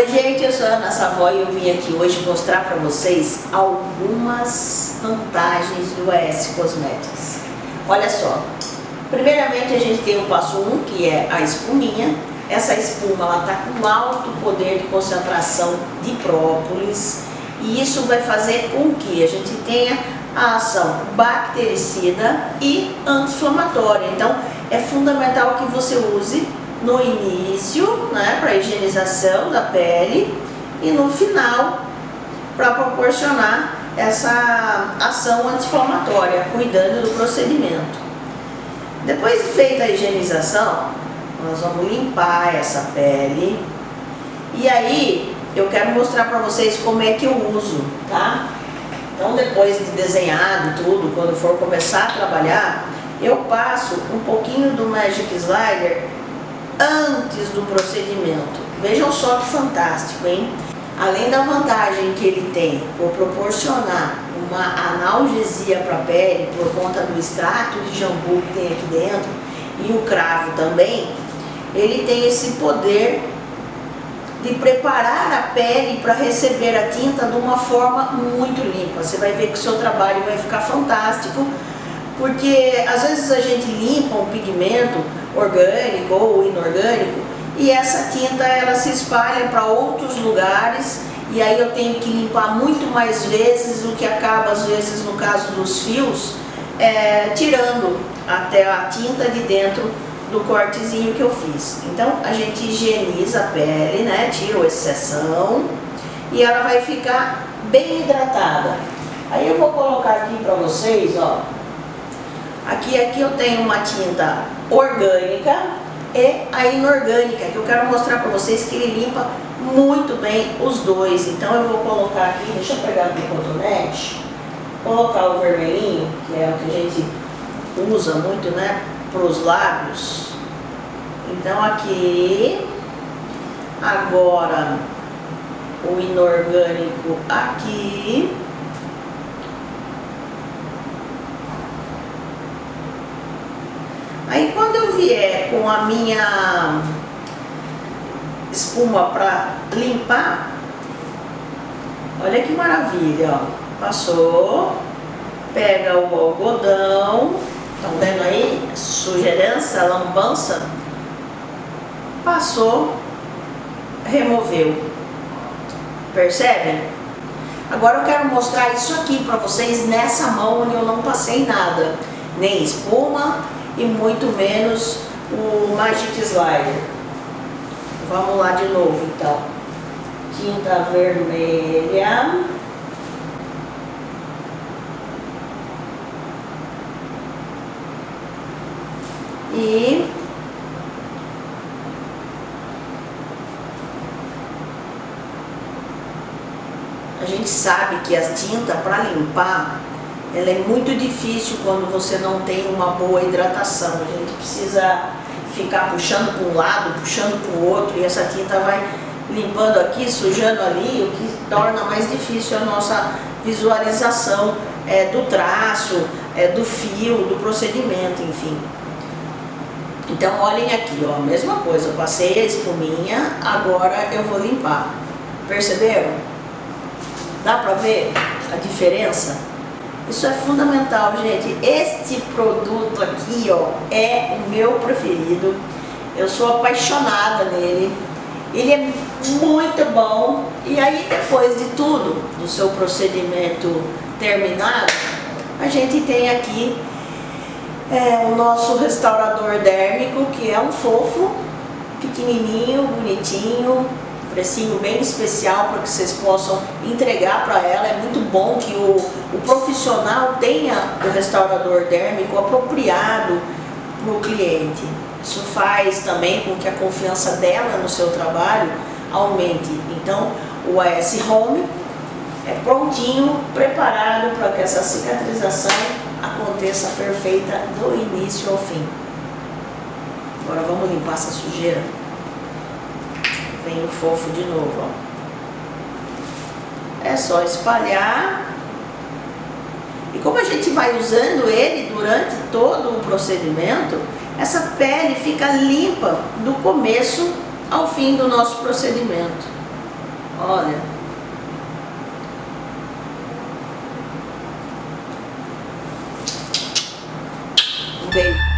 Oi gente, eu sou a Ana Savoy e eu vim aqui hoje mostrar para vocês algumas vantagens do AS Cosmetics. Olha só, primeiramente a gente tem o passo 1, um, que é a espuminha. Essa espuma ela está com alto poder de concentração de própolis e isso vai fazer com que a gente tenha a ação bactericida e anti-inflamatória. Então é fundamental que você use no início, né, para higienização da pele e no final para proporcionar essa ação anti-inflamatória, cuidando do procedimento. Depois de feita a higienização, nós vamos limpar essa pele e aí eu quero mostrar para vocês como é que eu uso, tá? Então depois de desenhado tudo, quando for começar a trabalhar, eu passo um pouquinho do Magic Slider antes do procedimento. Vejam só que fantástico, hein? Além da vantagem que ele tem por proporcionar uma analgesia para a pele por conta do extrato de jambu que tem aqui dentro e o cravo também, ele tem esse poder de preparar a pele para receber a tinta de uma forma muito limpa. Você vai ver que o seu trabalho vai ficar fantástico, porque às vezes a gente limpa um pigmento orgânico ou inorgânico e essa tinta ela se espalha para outros lugares e aí eu tenho que limpar muito mais vezes, o que acaba às vezes no caso dos fios, é, tirando até a tinta de dentro do cortezinho que eu fiz. Então a gente higieniza a pele, né, tira a exceção e ela vai ficar bem hidratada. Aí eu vou colocar aqui para vocês, ó, Aqui, aqui eu tenho uma tinta orgânica e a inorgânica, que eu quero mostrar para vocês que ele limpa muito bem os dois. Então eu vou colocar aqui, deixa eu pegar aqui o cotonete, colocar o vermelhinho, que é o que a gente usa muito, né, para os lábios. Então aqui, agora o inorgânico aqui. Aí quando eu vier com a minha espuma para limpar, olha que maravilha, ó. Passou, pega o algodão, estão vendo aí? Sujeirança, lambança. Passou, removeu. Percebem? Agora eu quero mostrar isso aqui para vocês nessa mão onde eu não passei nada. Nem espuma, e muito menos o Magic Slider. Vamos lá de novo então. Tinta vermelha. E a gente sabe que a tinta para limpar ela é muito difícil quando você não tem uma boa hidratação. A gente precisa ficar puxando para um lado, puxando para o outro e essa tinta vai limpando aqui, sujando ali, o que torna mais difícil a nossa visualização é, do traço, é, do fio, do procedimento, enfim. Então olhem aqui, ó, mesma coisa, passei a espuminha, agora eu vou limpar. Perceberam? Dá para ver a diferença? Isso é fundamental, gente. Este produto aqui, ó, é o meu preferido. Eu sou apaixonada nele. Ele é muito bom. E aí, depois de tudo, do seu procedimento terminado, a gente tem aqui é, o nosso restaurador dérmico, que é um fofo, pequenininho, bonitinho, precinho bem especial para que vocês possam entregar para ela. É muito bom que o, o profissional tenha o restaurador dérmico apropriado para o cliente. Isso faz também com que a confiança dela no seu trabalho aumente. Então, o AS Home é prontinho, preparado para que essa cicatrização aconteça perfeita do início ao fim. Agora vamos limpar essa sujeira fofo de novo, ó. É só espalhar. E como a gente vai usando ele durante todo o procedimento, essa pele fica limpa do começo ao fim do nosso procedimento. Olha. Um.